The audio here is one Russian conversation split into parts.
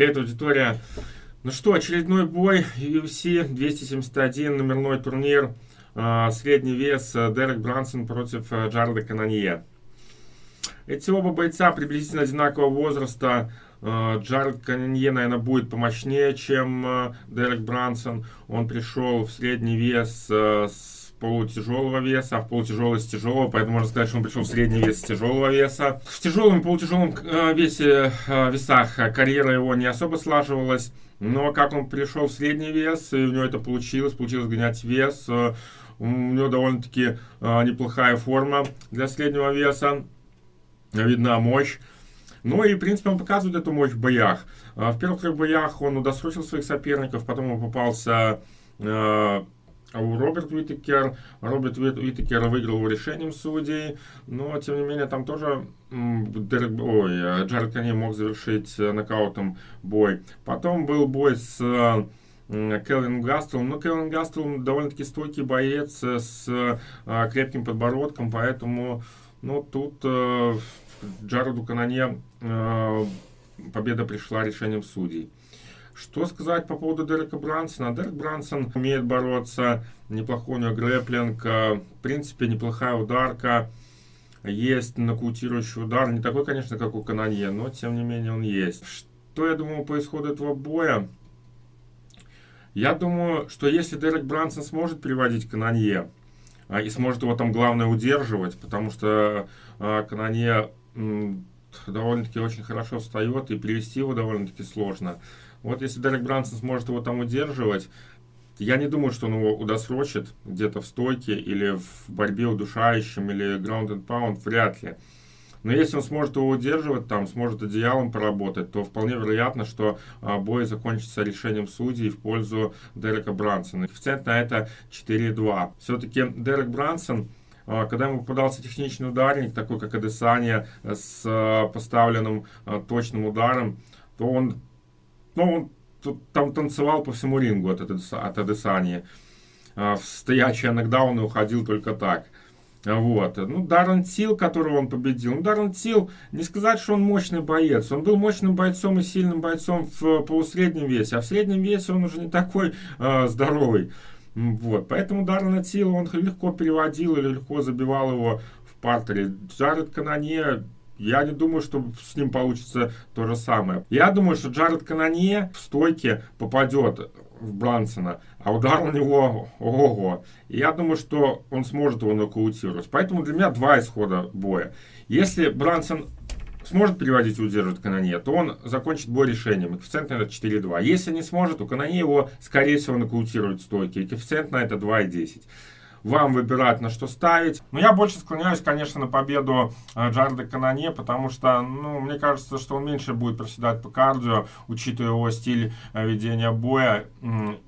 Привет, аудитория. Ну что, очередной бой UFC 271, номерной турнир. А, средний вес э, Дерек Брансон против э, Джареда Кананье. Эти оба бойца приблизительно одинакового возраста. Э, Джаред Кананье, наверное, будет помощнее, чем Дерек Брансон. Он пришел в средний вес с полутяжелого веса, а в полутяжелый тяжелого, поэтому можно сказать, что он пришел в средний вес тяжелого веса. В тяжелом и полутяжелом э, весе, э, весах карьера его не особо слаживалась, но как он пришел в средний вес, и у него это получилось, получилось гонять вес, э, у него довольно-таки неплохая форма для среднего веса, видна мощь. Ну и, в принципе, он показывает эту мощь в боях. В первых трех боях он удосрочил своих соперников, потом он попался а у Роберт Уитекер, Роберт Уитекер выиграл решением судей, но, тем не менее, там тоже Дерек, ой, э, Джаред Канни мог завершить э, нокаутом бой. Потом был бой с Келвин Гастелом. Но Келвин Гастел довольно-таки стойкий боец э, с крепким подбородком, поэтому ну, тут э, Джареду Канане победа пришла решением судей. Что сказать по поводу Дерека Брансона? Дерек Брансон умеет бороться, неплохой у него грэплинг, э, в принципе, неплохая ударка. Есть нокаутирующий удар, не такой, конечно, как у Кананье, но, тем не менее, он есть. Что я думаю по исходу этого боя? Я думаю, что если Дерек Брансон сможет приводить Кананье, а, и сможет его там, главное, удерживать, потому что э, Кананье довольно-таки очень хорошо встает, и привести его довольно-таки сложно. Вот если Дерек Брансон сможет его там удерживать, я не думаю, что он его удосрочит где-то в стойке или в борьбе удушающем или ground and pound, вряд ли. Но если он сможет его удерживать, там, сможет одеялом поработать, то вполне вероятно, что а, бой закончится решением судей в пользу Дерека Брансона. Коэффициент на это 4,2. Все-таки Дерек Брансон когда ему попадался техничный ударник, такой как Адесания, с а, поставленным а, точным ударом, то он ну, он там танцевал по всему рингу от, от Адесани. В стоячий нокдаун и уходил только так. Вот. Ну, Даррен Тил, которого он победил. Ну, Даррен Тил, не сказать, что он мощный боец. Он был мощным бойцом и сильным бойцом в полусреднем весе. А в среднем весе он уже не такой э, здоровый. Вот. Поэтому Даррен Тил он легко переводил или легко забивал его в партере. Джаред Канане я не думаю, что с ним получится то же самое. Я думаю, что Джаред Канане в стойке попадет в Брансона, а удар у него ого. И я думаю, что он сможет его нокаутировать. Поэтому для меня два исхода боя. Если Брансон сможет переводить и удерживать Канане, то он закончит бой решением. Коэффициент на это 4,2. Если не сможет, то Канане его, скорее всего, нокаутирует стойки. И коэффициент на это 2,10 вам выбирать, на что ставить. Но я больше склоняюсь, конечно, на победу э, Джарда Канане, потому что, ну, мне кажется, что он меньше будет проседать по кардио, учитывая его стиль э, ведения боя,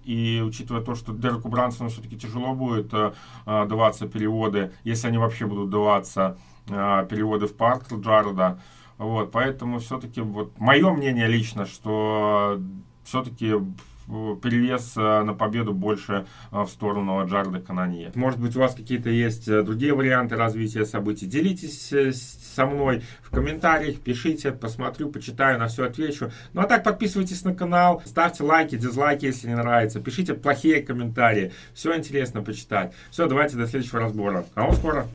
и учитывая то, что Дереку Брансону все-таки тяжело будет э, даваться переводы, если они вообще будут даваться переводы в парк Джарда. Вот, поэтому все-таки, вот, мое мнение лично, что все-таки перевес э, на победу больше э, в сторону Джарда Кананье. Может быть, у вас какие-то есть э, другие варианты развития событий. Делитесь со мной в комментариях, пишите, посмотрю, почитаю, на все отвечу. Ну а так, подписывайтесь на канал, ставьте лайки, дизлайки, если не нравится. Пишите плохие комментарии. Все интересно почитать. Все, давайте до следующего разбора. А вот скоро.